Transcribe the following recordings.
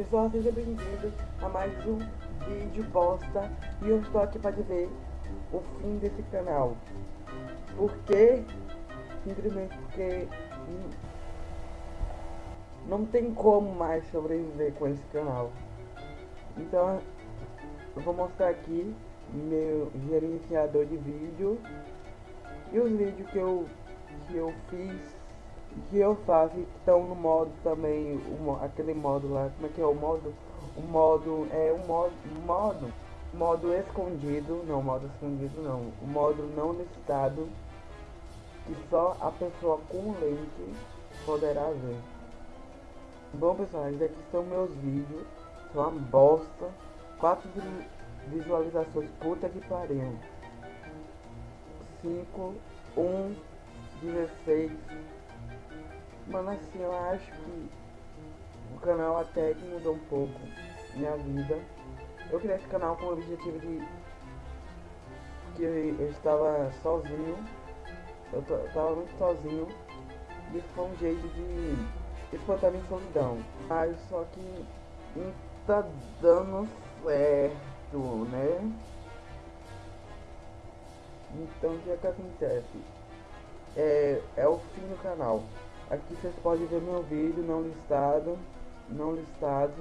Pessoal, seja bem-vindo a mais um vídeo bosta. E eu estou aqui para dizer o fim desse canal. Por quê? Simplesmente porque não tem como mais sobreviver com esse canal. Então eu vou mostrar aqui meu gerenciador de vídeo E os vídeos que eu, que eu fiz que eu faço que estão no modo também, o, aquele modo lá, como é que é o modo? O modo, é o modo, modo, modo escondido, não, modo escondido não, o modo não listado, que só a pessoa com link poderá ver. Bom pessoal, aqui estão meus vídeos, são uma bosta, quatro visualizações, puta que pariu. 5, 1, 16, Mano, assim, eu acho que o canal até que mudou um pouco minha vida. Eu criei esse canal com o objetivo de que eu, estava sozinho. Eu, eu tava muito sozinho. E foi um jeito de espantar minha solidão. Mas só que não tá dando certo, né? Então o que é que acontece? É, é o fim do canal. Aqui vocês podem ver meu vídeo não listado, não listado,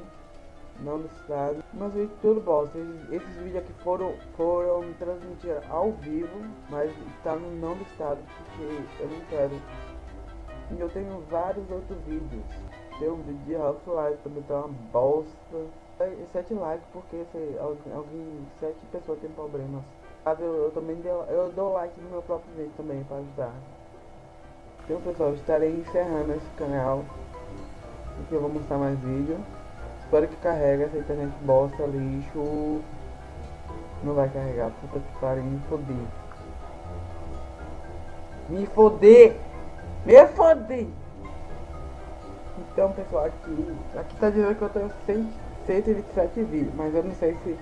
não listado. Meus vídeos tudo bom. Esses, esses vídeos aqui foram, foram transmitidos ao vivo, mas está no não listado porque eu não quero. E eu tenho vários outros vídeos. Tem um vídeo de Half-Life também tá uma bosta. Sete likes porque se alguém, alguém, sete pessoas têm problemas. Eu, eu também dou, eu dou like no meu próprio vídeo também para ajudar. Então pessoal, estarei encerrando esse canal Aqui eu vou mostrar mais vídeo. Espero que carregue essa internet bosta, lixo. Não vai carregar, puta que pariu, me foder Me foder Me foder Então pessoal, aqui Aqui tá dizendo que eu tenho 127 vídeos Mas eu não sei se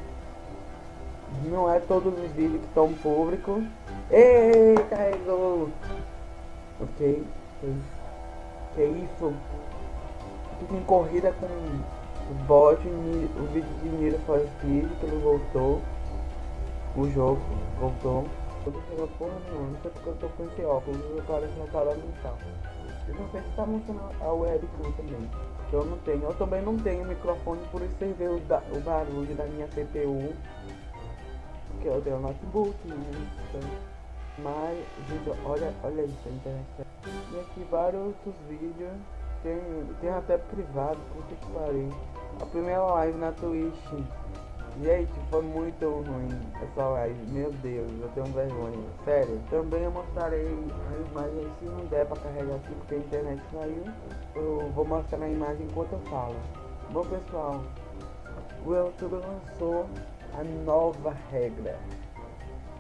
Não é todos os vídeos que estão públicos Ei, carregou Ok? Que isso? Aqui tem corrida com o bot, o vídeo de Nira for Speed, que ele voltou. O jogo voltou. Eu tô chegando porra não sei porque eu tô com esse óculos, eu pareço uma parada mental. Eu não sei se tá mostrando a webcam também. Eu não tenho, eu também não tenho microfone, por isso você o, o barulho da minha CPU. Que eu tenho notebook, né? Então, mas, olha, olha isso, internet. E aqui vários outros vídeos. Tem, tem até privado, puta que pariu. A primeira live na Twitch. Gente, foi muito ruim essa live. Meu Deus, eu tenho vergonha. Sério. Também eu mostrarei a imagem se não der pra carregar aqui porque a internet saiu. Eu vou mostrar a imagem enquanto eu falo. Bom pessoal, o YouTube lançou a nova regra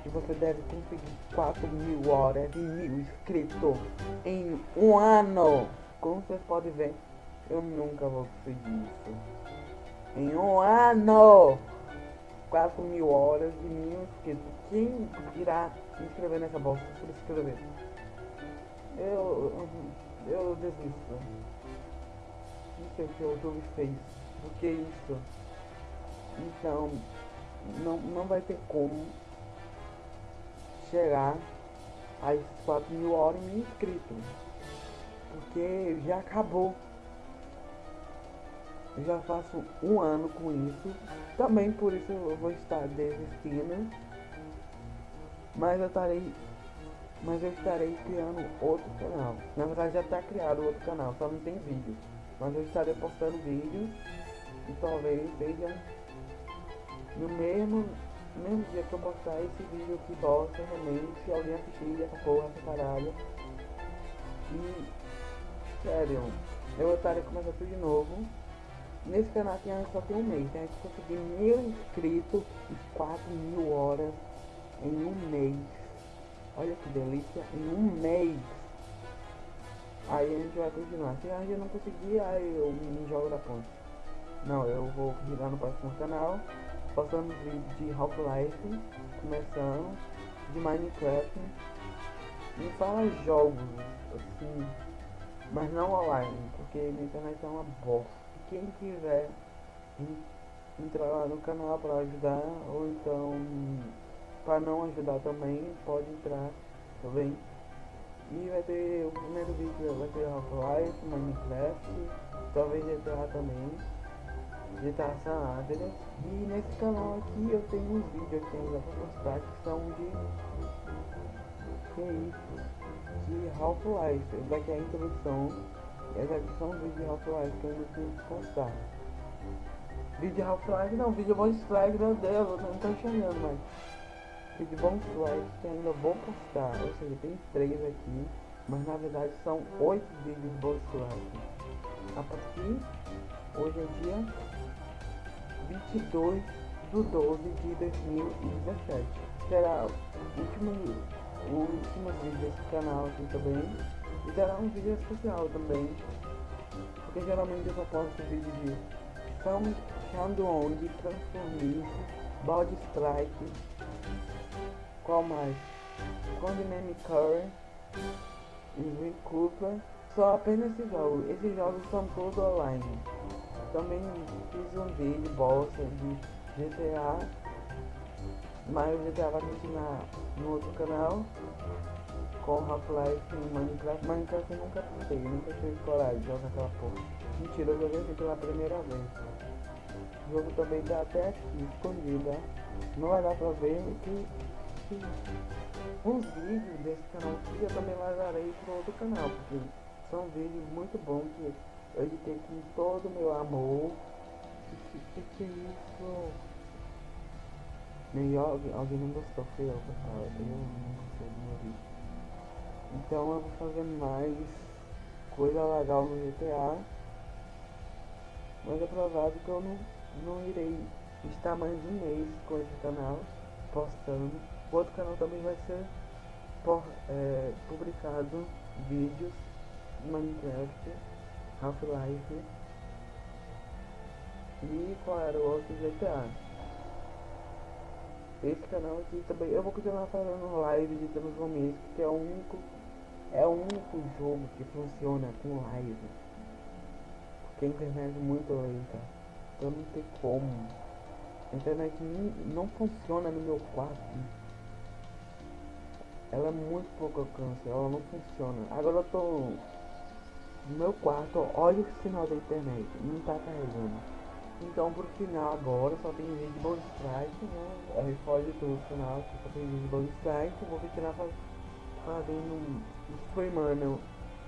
que você deve conseguir 4 mil horas e mil inscritos em um ano. Como vocês podem ver, eu nunca vou conseguir isso. Em um ano! 4 mil horas e mil inscritos. Quem irá se inscrever nessa bolsa? Se inscrever. Eu, eu desisto. Não sei o que o YouTube fez. Por que isso? Então, não, não vai ter como chegar às 4 mil horas mil inscritos. Porque já acabou. Já faço um ano com isso. Também por isso eu vou estar desistindo. Mas eu estarei. Mas eu estarei criando outro canal. Na verdade já está criado outro canal, só não tem vídeo. Mas eu estarei postando vídeos. E talvez seja no mesmo no mesmo dia que eu postar esse vídeo que bosta, realmente, se alguém assistir essa porra, essa caralho. E, sério, eu estarei começando tudo de novo. Nesse canal aqui só tem um mês, né? Eu consegui mil inscritos e 4 mil horas em um mês. Olha que delícia, em um mês. Aí a gente vai continuar. Se a gente não conseguir, aí eu me jogo da ponta. Não, eu vou virar no próximo canal postando vídeo de Half-Life, começando, de Minecraft, e fala jogos, assim, mas não online, porque minha internet é uma bosta. Quem quiser entrar lá no canal para ajudar, ou então para não ajudar também, pode entrar também. E vai ter o primeiro vídeo, vai ter Half-Life, Minecraft, talvez GTA também, GTA San Andreas. E nesse canal aqui eu tenho uns vídeos aqui ainda para mostrar que são de... Que é isso? De Half-Life. Daqui é a introdução. Essa aqui são vídeos de Half-Life que eu ainda tenho que postar. Vídeo Half-Life não, vídeo bonus strike, meu Deus, eu não tô enxergando mais. Vídeo bonus strike que ainda vou postar, ou seja, tem três aqui, mas na verdade são oito vídeos de bonus strike. A partir, hoje é dia 22 do 12 de 2017. Será o último, o último vídeo desse canal aqui também. E será um vídeo especial também. Porque geralmente eu só posto vídeo de Sound Shandong, Transformice, Body Strike, qual mais? Codename Curry, Swing Cooper, só apenas esses jogos. Esses jogos são todos online. Também fiz um vídeo bolsa de GTA, mas o GTA vai continuar no outro canal com Half-Life e Minecraft. Minecraft eu nunca postei, nunca tive coragem de jogar aquela porra. Mentira, eu joguei assim pela primeira vez. O jogo também tá até aqui, escondido, ó. Não vai dar pra ver que, os vídeos desse canal aqui eu também vazarei pro outro canal, porque são vídeos muito bons que eu editei com todo o meu amor. Que, que, é isso? Nem alguém, alguém não gostou, foi eu, pessoal. Eu não gostei do meu vídeo. Então eu vou fazer mais coisa legal no GTA. Mas é provável que eu não não irei estar mais de um mês com esse canal postando. O outro canal também vai ser por, é, publicado vídeos de Minecraft, Half-Life e qual era o outro GTA. Esse canal aqui também eu vou continuar fazendo live de Transformice, que é o único é o único jogo que funciona com live. Porque a internet é muito lenta. Então não tem como. A internet não funciona no meu quarto. Ela é muito pouco alcance, ela não funciona. Agora eu tô no meu quarto, olha o sinal da internet, não tá carregando. Então pro final agora só tem vídeo de bonus strike, né? Aí foge tudo final, só tem vídeo de bonus strike, vou continuar fazendo, streamando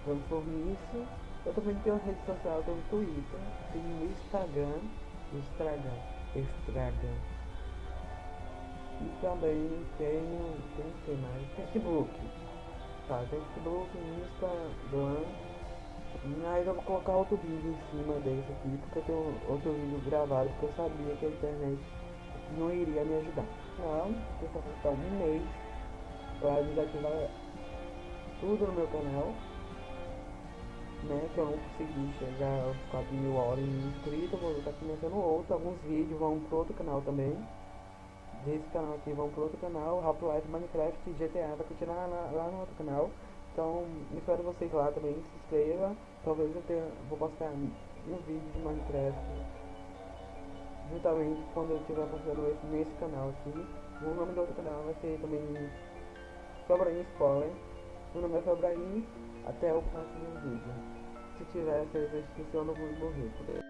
transformice eu também tenho rede social, tenho Twitter, tenho Instagram, Instagram, Instagram. E também tenho, tem que mais? Facebook. Tá, Facebook, Instagram. Aí eu vou colocar outro vídeo em cima desse aqui, porque eu tenho outro vídeo gravado, porque eu sabia que a internet não iria me ajudar. Então, vou ficar um mês para desativar tudo no meu canal né, que eu não consegui chegar aos 4 mil horas inscritos, vou estar começando outro, alguns vídeos vão pro outro canal também. Desse canal aqui vão pro outro canal, Half-Life, Minecraft e GTA vai continuar lá, lá, no outro canal. Então, espero vocês lá também, se inscreva. Talvez eu tenha, vou postar um vídeo de Minecraft juntamente quando eu estiver postando esse nesse canal aqui. O nome do outro canal vai ser também Sobraim Spoiler. Meu nome é Sobraim. Até o próximo vídeo. Se tiver essa inscrição, eu não vou morrer.